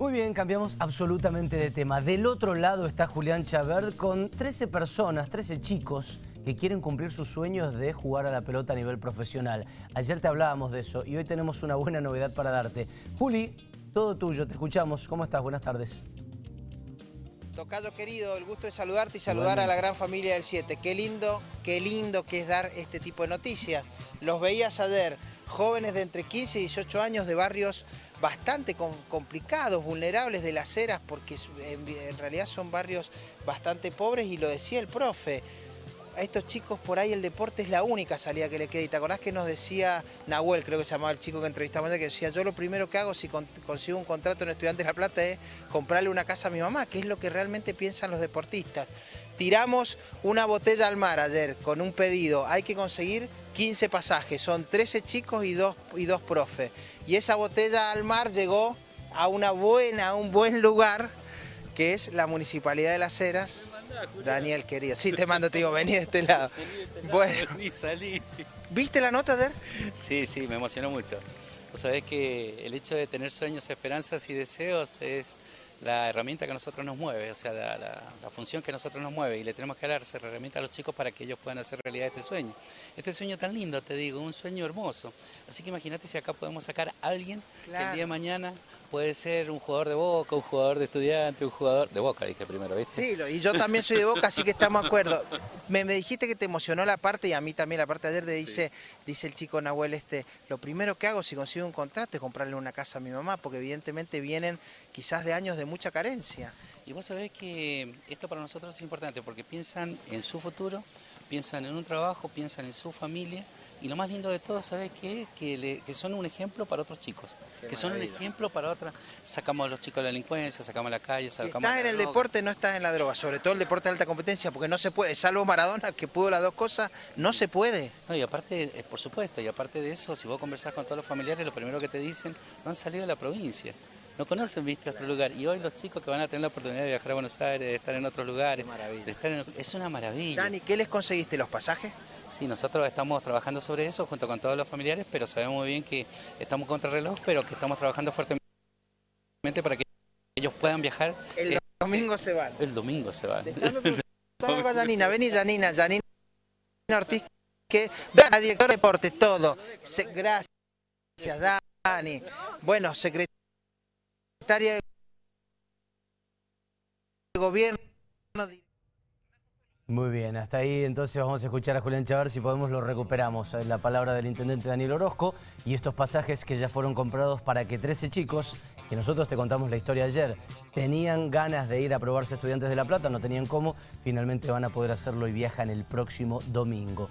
Muy bien, cambiamos absolutamente de tema. Del otro lado está Julián Chabert con 13 personas, 13 chicos que quieren cumplir sus sueños de jugar a la pelota a nivel profesional. Ayer te hablábamos de eso y hoy tenemos una buena novedad para darte. Juli, todo tuyo, te escuchamos. ¿Cómo estás? Buenas tardes. Tocayo querido, el gusto de saludarte y saludar a la gran familia del 7. Qué lindo, qué lindo que es dar este tipo de noticias. Los veías ayer, jóvenes de entre 15 y 18 años de barrios bastante complicados, vulnerables de las eras, porque en realidad son barrios bastante pobres y lo decía el profe, a estos chicos por ahí el deporte es la única salida que le queda. Y te acordás que nos decía Nahuel, creo que se llamaba el chico que entrevistamos, que decía, yo lo primero que hago si consigo un contrato en Estudiantes de La Plata es comprarle una casa a mi mamá, que es lo que realmente piensan los deportistas. Tiramos una botella al mar ayer con un pedido, hay que conseguir 15 pasajes, son 13 chicos y dos, y dos profes. Y esa botella al mar llegó a una buena, a un buen lugar, que es la Municipalidad de Las Heras, Daniel, querido. Sí, te mando, te digo, vení de este lado. Bueno. salí. ¿Viste la nota ayer? Sí, sí, me emocionó mucho. Vos sabés que el hecho de tener sueños, esperanzas y deseos es la herramienta que a nosotros nos mueve, o sea, la, función que a nosotros nos mueve y le tenemos que dar esa herramienta a los chicos para que ellos puedan hacer realidad este sueño. Este sueño tan lindo, te digo, un sueño hermoso. Así que imagínate si acá podemos sacar a alguien que el día de mañana puede ser un jugador de Boca, un jugador de estudiante, un jugador de Boca, dije primero, ¿viste? Sí, y yo también soy de Boca, así que estamos de acuerdo. Me, dijiste que te emocionó la parte y a mí también la parte de ayer de dice, dice el chico Nahuel este, lo primero que hago si consigo un contrato es comprarle una casa a mi mamá, porque evidentemente vienen quizás de años de mucha carencia. Y vos sabés que esto para nosotros es importante porque piensan en su futuro, piensan en un trabajo, piensan en su familia y lo más lindo de todo, ¿sabes qué? Que, que son un ejemplo para otros chicos, que son un ejemplo para otras. Sacamos a los chicos de la delincuencia, sacamos a la calle, sacamos estás en el deporte, no estás en la droga, sobre todo el deporte de alta competencia, porque no se puede, salvo Maradona, que pudo las dos cosas, no se puede. No, y aparte, eh, por supuesto, y aparte de eso, si vos conversás con todos los familiares, lo primero que te dicen, no han salido de la provincia no conocen viste otro lugar y hoy los chicos que van a tener la oportunidad de viajar a Buenos Aires, de estar en otros lugares, de estar en, es una maravilla. Dani, ¿qué les conseguiste? ¿Los pasajes? Sí, nosotros estamos trabajando sobre eso junto con todos los familiares, pero sabemos muy bien que estamos contra reloj, pero que estamos trabajando fuertemente para que ellos puedan viajar. El domingo se van. El domingo se van. Janina, vení Janina, Janina Ortiz, que a director de deporte, todo. gracias, Dani. Bueno, secretario de gobierno. Muy bien, hasta ahí entonces vamos a escuchar a Julián Chavar, si podemos lo recuperamos, la palabra del intendente Daniel Orozco y estos pasajes que ya fueron comprados para que 13 chicos, que nosotros te contamos la historia ayer, tenían ganas de ir a probarse estudiantes de La Plata, no tenían cómo, finalmente van a poder hacerlo y viajan el próximo domingo.